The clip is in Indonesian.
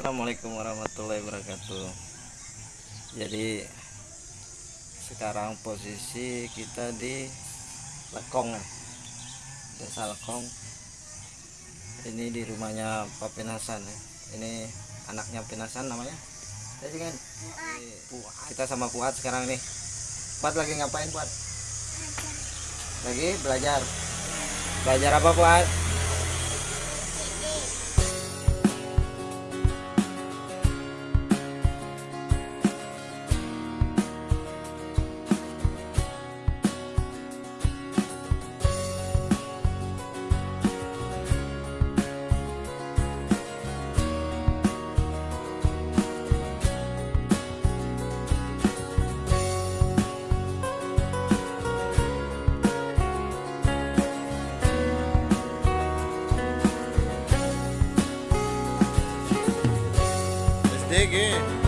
Assalamualaikum warahmatullahi wabarakatuh. Jadi sekarang posisi kita di Lekong. Desa Lekong ini di rumahnya Pak Pinasan. Ini anaknya Pinasan namanya. Jadi kan kita sama Fuad sekarang nih. Fuad lagi ngapain Fuad lagi belajar. Belajar apa Fuad de que